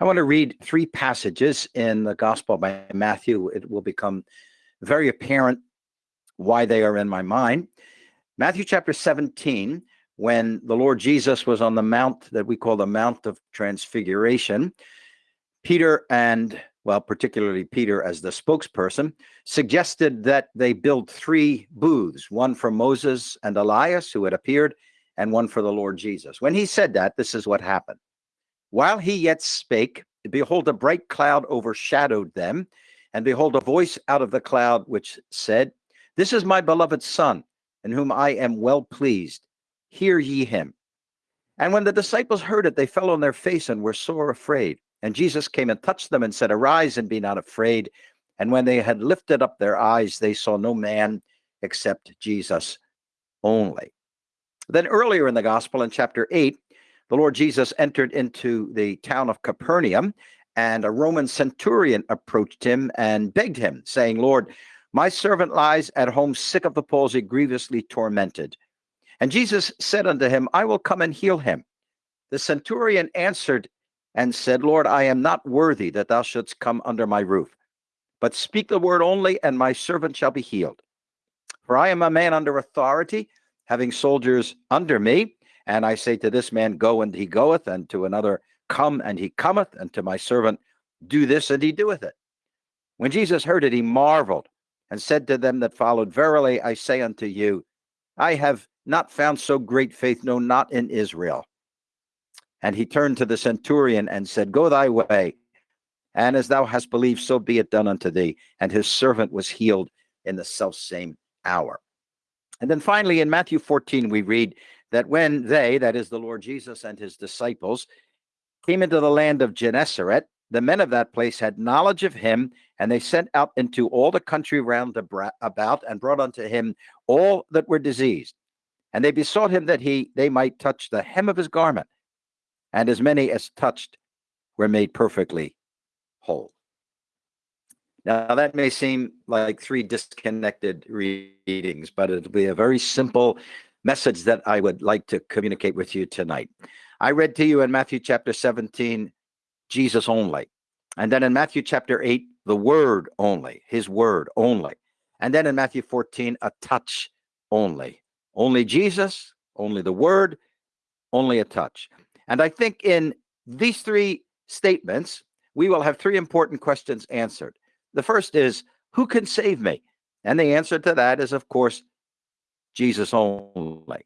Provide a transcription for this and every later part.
I want to read three passages in the Gospel by Matthew. It will become very apparent why they are in my mind. Matthew chapter 17, when the Lord Jesus was on the mount that we call the Mount of Transfiguration, Peter and, well, particularly Peter as the spokesperson, suggested that they build three booths one for Moses and Elias, who had appeared, and one for the Lord Jesus. When he said that, this is what happened. While he yet spake, behold, a bright cloud overshadowed them, and behold, a voice out of the cloud which said, This is my beloved Son, in whom I am well pleased. Hear ye him. And when the disciples heard it, they fell on their face and were sore afraid. And Jesus came and touched them and said, Arise and be not afraid. And when they had lifted up their eyes, they saw no man except Jesus only. Then earlier in the gospel, in chapter 8, the Lord Jesus entered into the town of Capernaum, and a Roman centurion approached him and begged him, saying, Lord, my servant lies at home sick of the palsy, grievously tormented. And Jesus said unto him, I will come and heal him. The centurion answered and said, Lord, I am not worthy that thou shouldst come under my roof, but speak the word only, and my servant shall be healed. For I am a man under authority, having soldiers under me. And I say to this man, Go, and he goeth, and to another, Come, and he cometh, and to my servant, Do this, and he doeth it. When Jesus heard it, he marveled and said to them that followed, Verily I say unto you, I have not found so great faith, no, not in Israel. And he turned to the centurion and said, Go thy way, and as thou hast believed, so be it done unto thee. And his servant was healed in the selfsame hour. And then finally, in Matthew 14, we read that when they, that is the Lord Jesus and his disciples, came into the land of Gennesaret, the men of that place had knowledge of him, and they sent out into all the country round about and brought unto him all that were diseased. And they besought him that he they might touch the hem of his garment, and as many as touched were made perfectly whole. Now, that may seem like three disconnected readings, but it'll be a very simple message that I would like to communicate with you tonight. I read to you in Matthew chapter 17, Jesus only. And then in Matthew chapter 8, the word only, his word only. And then in Matthew 14, a touch only. Only Jesus, only the word, only a touch. And I think in these three statements, we will have three important questions answered. The first is, who can save me? And the answer to that is, of course, Jesus only.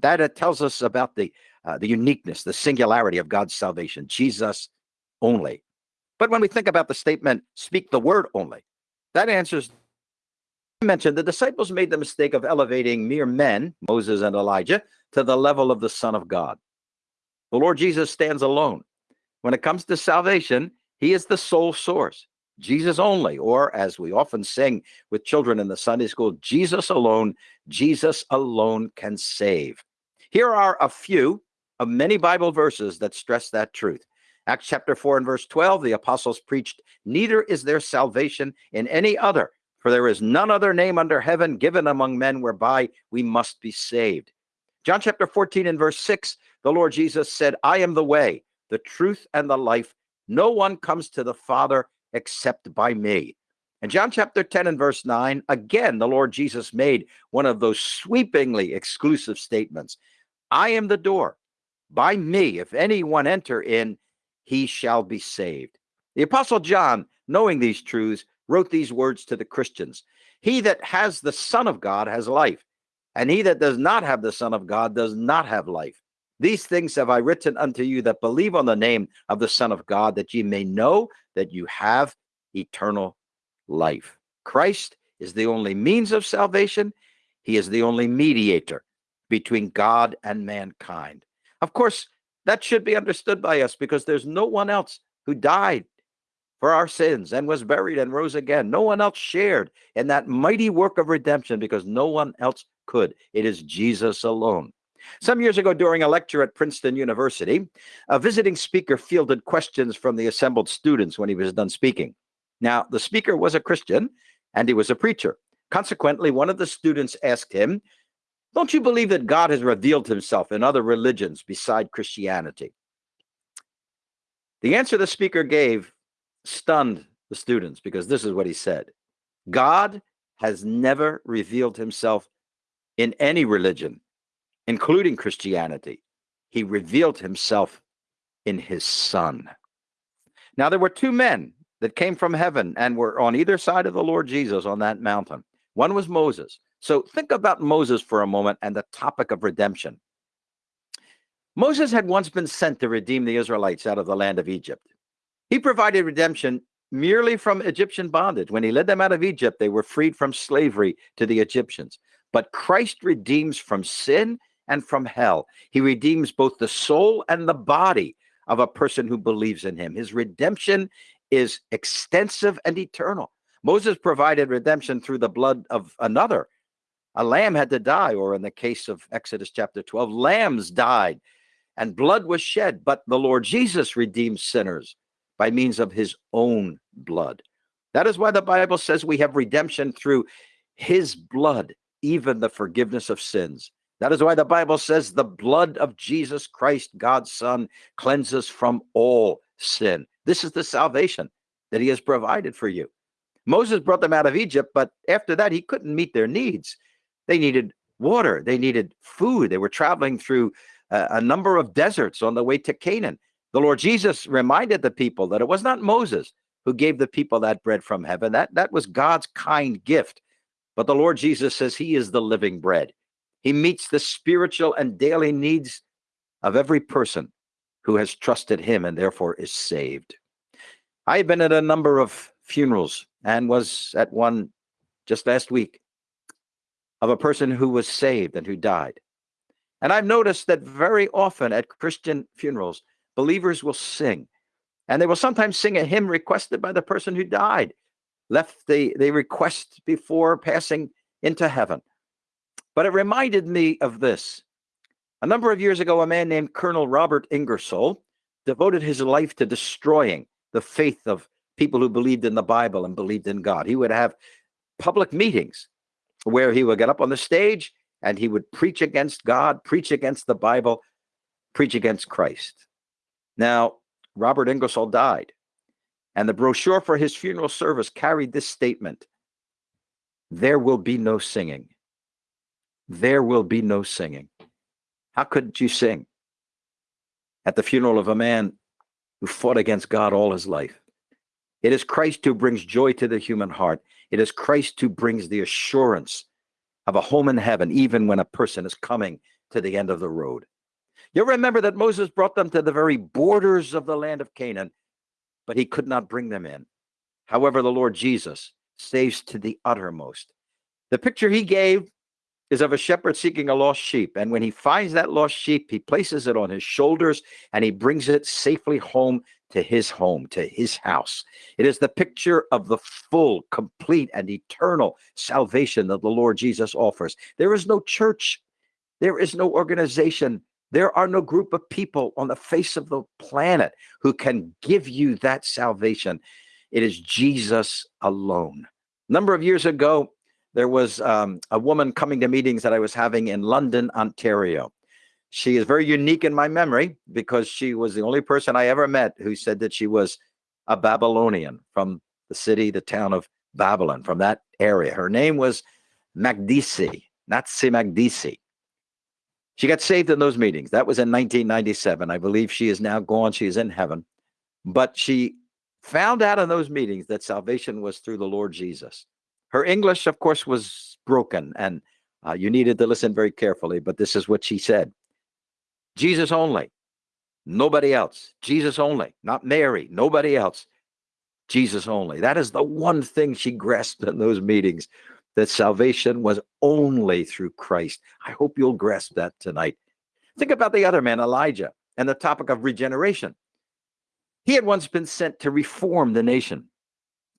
That it tells us about the uh, the uniqueness, the singularity of God's salvation, Jesus only. But when we think about the statement, speak the word only, that answers. I mentioned the disciples made the mistake of elevating mere men, Moses and Elijah, to the level of the Son of God. The Lord Jesus stands alone. When it comes to salvation, he is the sole source. Jesus only, or as we often sing with children in the Sunday school, Jesus alone, Jesus alone can save. Here are a few of many Bible verses that stress that truth. Acts chapter 4 and verse 12, the apostles preached, Neither is there salvation in any other, for there is none other name under heaven given among men whereby we must be saved. John chapter 14 and verse 6, the Lord Jesus said, I am the way, the truth, and the life. No one comes to the Father except by me. In John chapter 10 and verse 9, again, the Lord Jesus made one of those sweepingly exclusive statements I am the door. By me, if anyone enter in, he shall be saved. The Apostle John, knowing these truths, wrote these words to the Christians He that has the Son of God has life, and he that does not have the Son of God does not have life. These things have I written unto you that believe on the name of the Son of God, that ye may know that you have eternal life. Christ is the only means of salvation, He is the only mediator between God and mankind. Of course, that should be understood by us because there's no one else who died for our sins and was buried and rose again. No one else shared in that mighty work of redemption because no one else could. It is Jesus alone. Some years ago, during a lecture at Princeton University, a visiting speaker fielded questions from the assembled students when he was done speaking. Now, the speaker was a Christian and he was a preacher. Consequently, one of the students asked him, Don't you believe that God has revealed himself in other religions beside Christianity? The answer the speaker gave stunned the students because this is what he said God has never revealed himself in any religion, including Christianity. He revealed himself in his son. Now, there were two men that came from heaven and were on either side of the Lord Jesus on that mountain. One was Moses. So think about Moses for a moment and the topic of redemption. Moses had once been sent to redeem the Israelites out of the land of Egypt. He provided redemption merely from Egyptian bondage. When he led them out of Egypt, they were freed from slavery to the Egyptians. But Christ redeems from sin and from hell. He redeems both the soul and the body of a person who believes in him. His redemption is extensive and eternal. Moses provided redemption through the blood of another. A lamb had to die, or in the case of Exodus chapter 12, lambs died and blood was shed. But the Lord Jesus redeems sinners by means of his own blood. That is why the Bible says we have redemption through his blood, even the forgiveness of sins. That is why the Bible says the blood of Jesus Christ, God's Son, cleanses from all sin. This is the salvation that he has provided for you. Moses brought them out of Egypt, but after that, he couldn't meet their needs. They needed water, they needed food. They were traveling through a, a number of deserts on the way to Canaan. The Lord Jesus reminded the people that it was not Moses who gave the people that bread from heaven. That, that was God's kind gift. But the Lord Jesus says he is the living bread. He meets the spiritual and daily needs of every person who has trusted him and therefore is saved. I've been at a number of funerals and was at one just last week of a person who was saved and who died. And I've noticed that very often at Christian funerals, believers will sing, and they will sometimes sing a hymn requested by the person who died, left the, the request before passing into heaven. But it reminded me of this. A number of years ago, a man named Colonel Robert Ingersoll devoted his life to destroying the faith of people who believed in the Bible and believed in God. He would have public meetings where he would get up on the stage and he would preach against God, preach against the Bible, preach against Christ. Now, Robert Ingersoll died, and the brochure for his funeral service carried this statement There will be no singing there will be no singing. How could you sing at the funeral of a man who fought against God all his life? It is Christ who brings joy to the human heart. It is Christ who brings the assurance of a home in heaven, even when a person is coming to the end of the road. You'll remember that Moses brought them to the very borders of the land of Canaan, but he could not bring them in. However, the Lord Jesus saves to the uttermost. The picture he gave is of a shepherd seeking a lost sheep. And when he finds that lost sheep, he places it on his shoulders and he brings it safely home to his home, to his house. It is the picture of the full, complete, and eternal salvation that the Lord Jesus offers. There is no church, there is no organization, there are no group of people on the face of the planet who can give you that salvation. It is Jesus alone. A number of years ago, there was um, a woman coming to meetings that I was having in London, Ontario. She is very unique in my memory because she was the only person I ever met who said that she was a Babylonian from the city, the town of Babylon, from that area. Her name was Magdisi, Natsi Magdisi. She got saved in those meetings. That was in 1997. I believe she is now gone. She is in heaven. But she found out in those meetings that salvation was through the Lord Jesus. Her English, of course, was broken, and uh, you needed to listen very carefully, but this is what she said Jesus only, nobody else. Jesus only, not Mary, nobody else. Jesus only. That is the one thing she grasped in those meetings that salvation was only through Christ. I hope you'll grasp that tonight. Think about the other man, Elijah, and the topic of regeneration. He had once been sent to reform the nation.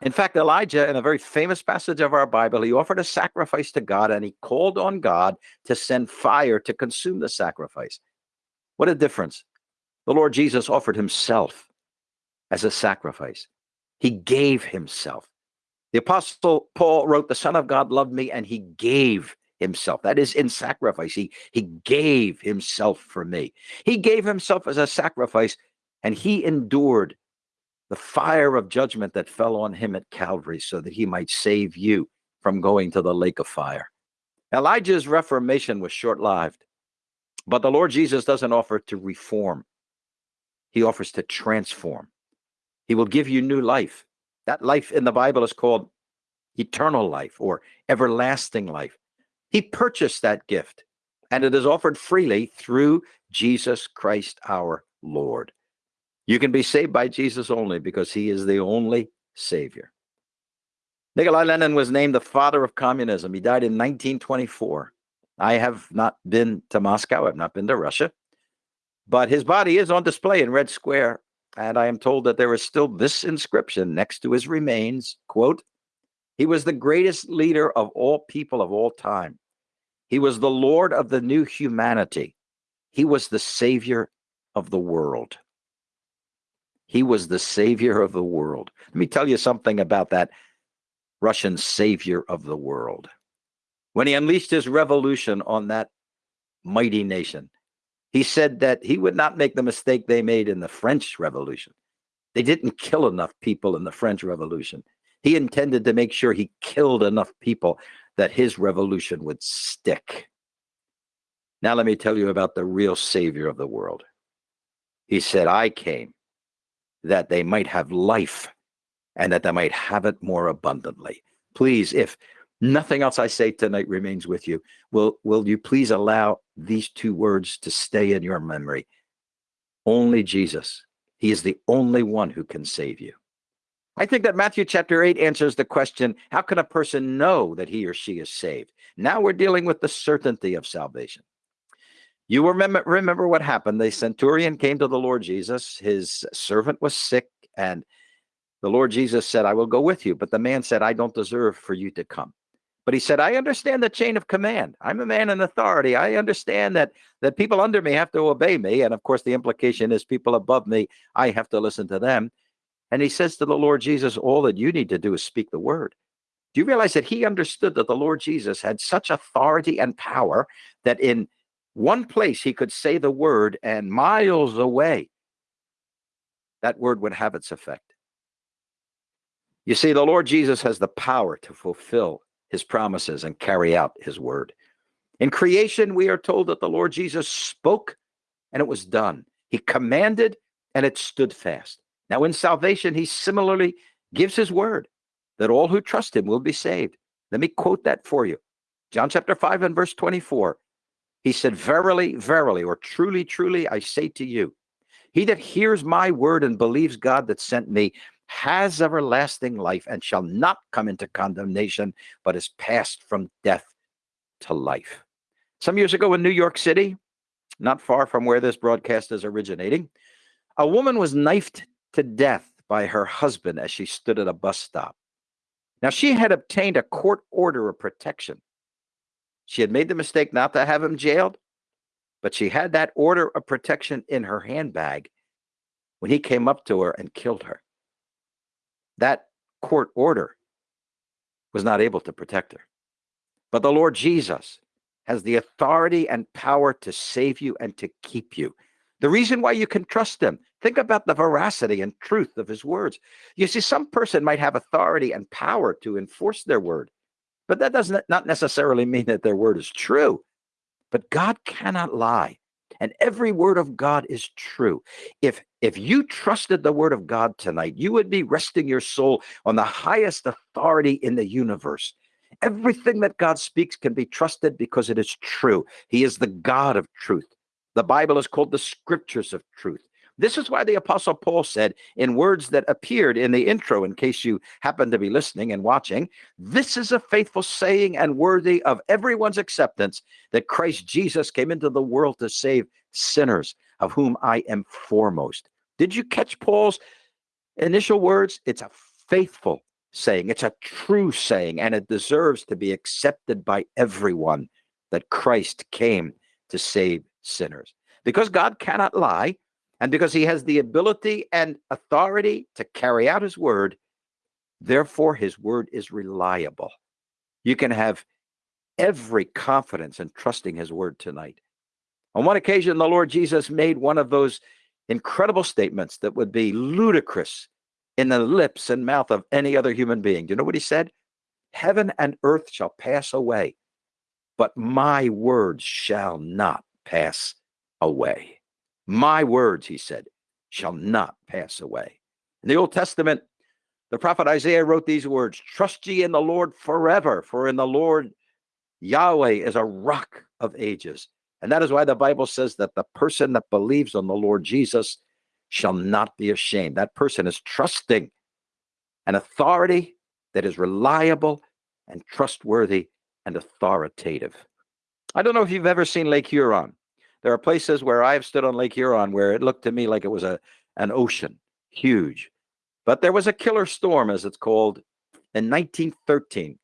In fact, Elijah, in a very famous passage of our Bible, he offered a sacrifice to God and he called on God to send fire to consume the sacrifice. What a difference. The Lord Jesus offered himself as a sacrifice, he gave himself. The Apostle Paul wrote, The Son of God loved me and he gave himself. That is in sacrifice. He, he gave himself for me. He gave himself as a sacrifice and he endured the fire of judgment that fell on him at Calvary so that he might save you from going to the lake of fire. Elijah's reformation was short lived, but the Lord Jesus doesn't offer to reform, he offers to transform. He will give you new life. That life in the Bible is called eternal life or everlasting life. He purchased that gift, and it is offered freely through Jesus Christ our Lord. You can be saved by Jesus only because he is the only Savior. Nikolai Lenin was named the father of communism. He died in 1924. I have not been to Moscow, I've not been to Russia, but his body is on display in Red Square. And I am told that there is still this inscription next to his remains quote, he was the greatest leader of all people of all time. He was the Lord of the new humanity. He was the Savior of the world. He was the Savior of the world. Let me tell you something about that Russian Savior of the world. When he unleashed his revolution on that mighty nation, he said that he would not make the mistake they made in the French Revolution. They didn't kill enough people in the French Revolution. He intended to make sure he killed enough people that his revolution would stick. Now, let me tell you about the real savior of the world. He said, I came that they might have life and that they might have it more abundantly. Please, if nothing else I say tonight remains with you, will, will you please allow these two words to stay in your memory? Only Jesus. He is the only one who can save you. I think that Matthew chapter 8 answers the question how can a person know that he or she is saved? Now we're dealing with the certainty of salvation. You remember, remember what happened. The centurion came to the Lord Jesus. His servant was sick, and the Lord Jesus said, I will go with you. But the man said, I don't deserve for you to come. But he said, I understand the chain of command. I'm a man in authority. I understand that that people under me have to obey me. And of course, the implication is people above me, I have to listen to them. And he says to the Lord Jesus, All that you need to do is speak the word. Do you realize that he understood that the Lord Jesus had such authority and power that in one place he could say the word, and miles away, that word would have its effect? You see, the Lord Jesus has the power to fulfill his promises and carry out his word. In creation, we are told that the Lord Jesus spoke and it was done. He commanded and it stood fast. Now, in salvation, he similarly gives his word that all who trust him will be saved. Let me quote that for you. John chapter 5 and verse 24. He said, Verily, verily, or truly, truly, I say to you, he that hears my word and believes God that sent me has everlasting life and shall not come into condemnation, but is passed from death to life. Some years ago in New York City, not far from where this broadcast is originating, a woman was knifed to death by her husband as she stood at a bus stop. Now, she had obtained a court order of protection. She had made the mistake not to have him jailed, but she had that order of protection in her handbag when he came up to her and killed her. That court order was not able to protect her. But the Lord Jesus has the authority and power to save you and to keep you. The reason why you can trust him, think about the veracity and truth of his words. You see, some person might have authority and power to enforce their word, but that does not necessarily mean that their word is true. But God cannot lie, and every word of God is true. If if you trusted the word of God tonight, you would be resting your soul on the highest authority in the universe. Everything that God speaks can be trusted because it is true. He is the God of truth. The Bible is called the scriptures of truth. This is why the Apostle Paul said, in words that appeared in the intro, in case you happen to be listening and watching, this is a faithful saying and worthy of everyone's acceptance that Christ Jesus came into the world to save sinners, of whom I am foremost. Did you catch Paul's initial words? It's a faithful saying, it's a true saying, and it deserves to be accepted by everyone that Christ came to save sinners. Because God cannot lie, and because he has the ability and authority to carry out his word, therefore his word is reliable. You can have every confidence in trusting his word tonight. On one occasion, the Lord Jesus made one of those incredible statements that would be ludicrous in the lips and mouth of any other human being. Do you know what he said? Heaven and earth shall pass away, but my words shall not pass away. My words, he said, shall not pass away. In the Old Testament, the prophet Isaiah wrote these words Trust ye in the Lord forever, for in the Lord Yahweh is a rock of ages. And that is why the Bible says that the person that believes on the Lord Jesus shall not be ashamed. That person is trusting an authority that is reliable and trustworthy and authoritative. I don't know if you've ever seen Lake Huron. There are places where I've stood on Lake Huron where it looked to me like it was a an ocean, huge. But there was a killer storm, as it's called, in 1913,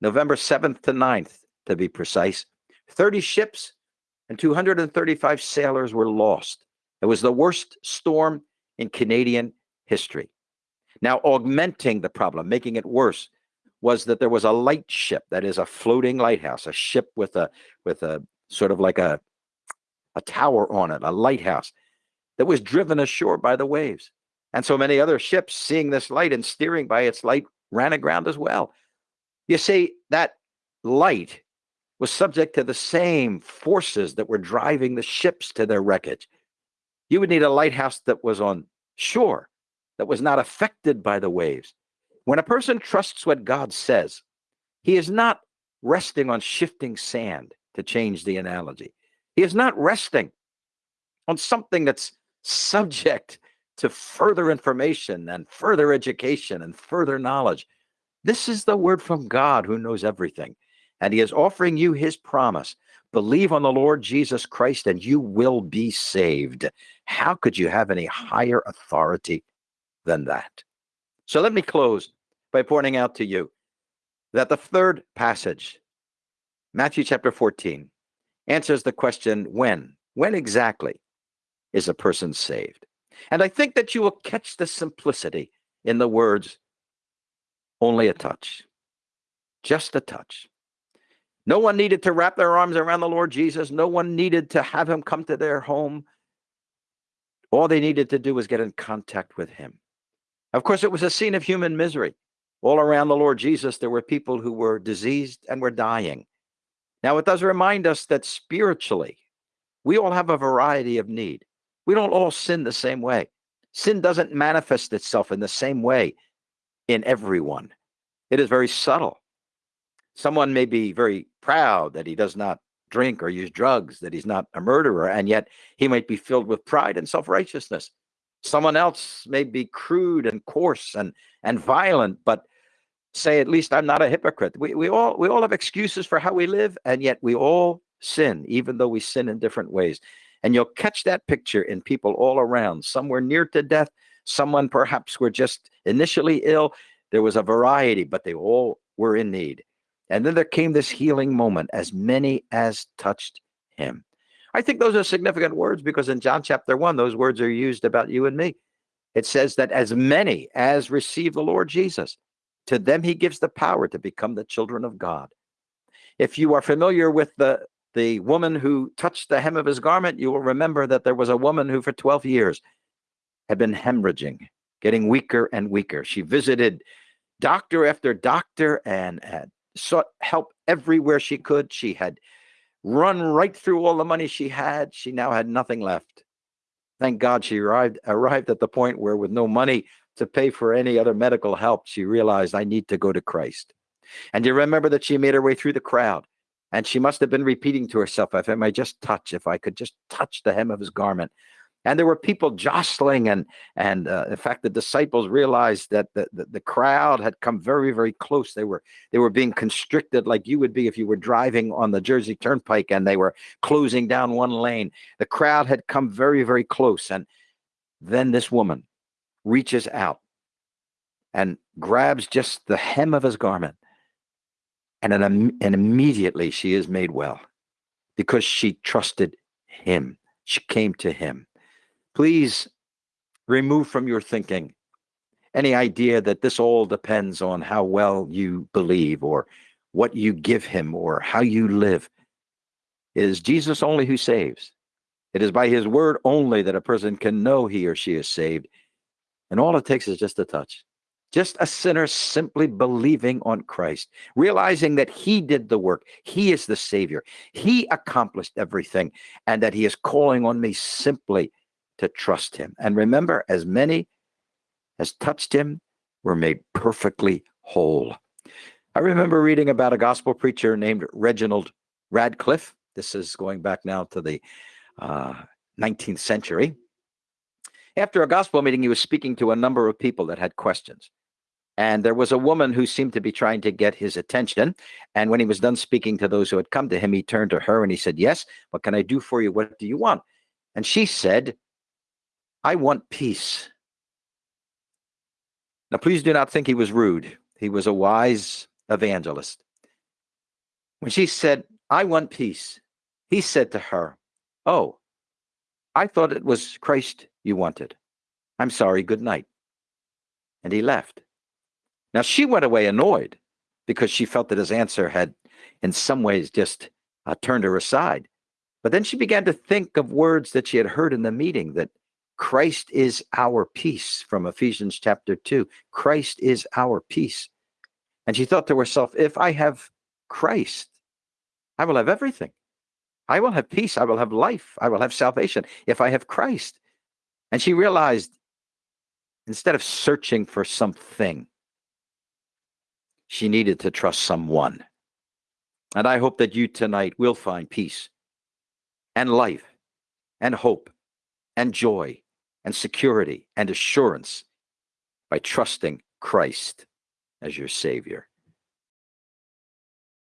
November 7th to 9th, to be precise. 30 ships and 235 sailors were lost. It was the worst storm in Canadian history. Now, augmenting the problem, making it worse, was that there was a light ship that is a floating lighthouse, a ship with a with a sort of like a a tower on it, a lighthouse that was driven ashore by the waves. And so many other ships, seeing this light and steering by its light, ran aground as well. You see, that light was subject to the same forces that were driving the ships to their wreckage. You would need a lighthouse that was on shore, that was not affected by the waves. When a person trusts what God says, he is not resting on shifting sand, to change the analogy. He is not resting on something that's subject to further information and further education and further knowledge. This is the word from God who knows everything. And he is offering you his promise. Believe on the Lord Jesus Christ and you will be saved. How could you have any higher authority than that? So let me close by pointing out to you that the third passage, Matthew chapter 14, answers the question when? When exactly is a person saved? And I think that you will catch the simplicity in the words, only a touch, just a touch. No one needed to wrap their arms around the Lord Jesus. No one needed to have him come to their home. All they needed to do was get in contact with him. Of course, it was a scene of human misery. All around the Lord Jesus, there were people who were diseased and were dying. Now, it does remind us that spiritually, we all have a variety of need. We don't all sin the same way. Sin doesn't manifest itself in the same way in everyone. It is very subtle. Someone may be very proud that he does not drink or use drugs, that he's not a murderer, and yet he might be filled with pride and self righteousness. Someone else may be crude and coarse and, and violent, but say, at least I'm not a hypocrite. We, we, all, we all have excuses for how we live, and yet we all sin, even though we sin in different ways. And you'll catch that picture in people all around. Some were near to death, someone perhaps were just initially ill. There was a variety, but they all were in need. And then there came this healing moment, as many as touched him. I think those are significant words because in John chapter 1, those words are used about you and me. It says that as many as receive the Lord Jesus, to them he gives the power to become the children of God. If you are familiar with the, the woman who touched the hem of his garment, you will remember that there was a woman who for 12 years had been hemorrhaging, getting weaker and weaker. She visited doctor after doctor and had sought help everywhere she could. She had run right through all the money she had. She now had nothing left. Thank God she arrived arrived at the point where with no money to pay for any other medical help, she realized I need to go to Christ. And you remember that she made her way through the crowd? And she must have been repeating to herself, if I might just touch, if I could just touch the hem of his garment, and there were people jostling and and uh, in fact the disciples realized that the, the, the crowd had come very very close. They were they were being constricted like you would be if you were driving on the jersey turnpike and they were closing down one lane. The crowd had come very very close. And then this woman reaches out and grabs just the hem of his garment and and immediately she is made well because she trusted him she came to him Please remove from your thinking any idea that this all depends on how well you believe or what you give him or how you live. It is Jesus only who saves. It is by his word only that a person can know he or she is saved. And all it takes is just a touch. Just a sinner simply believing on Christ, realizing that he did the work. He is the Savior. He accomplished everything, and that he is calling on me simply to trust him. And remember, as many as touched him were made perfectly whole. I remember reading about a gospel preacher named Reginald Radcliffe. This is going back now to the uh, 19th century. After a gospel meeting, he was speaking to a number of people that had questions. And there was a woman who seemed to be trying to get his attention. And when he was done speaking to those who had come to him, he turned to her and he said, Yes, what can I do for you? What do you want? And she said, I want peace. Now, please do not think he was rude. He was a wise evangelist. When she said, I want peace, he said to her, Oh, I thought it was Christ you wanted. I'm sorry, good night. And he left. Now she went away annoyed because she felt that his answer had, in some ways, just uh, turned her aside. But then she began to think of words that she had heard in the meeting that Christ is our peace from Ephesians chapter 2. Christ is our peace. And she thought to herself, if I have Christ, I will have everything. I will have peace. I will have life. I will have salvation if I have Christ. And she realized instead of searching for something, she needed to trust someone. And I hope that you tonight will find peace and life and hope and joy and security and assurance by trusting Christ as your Savior.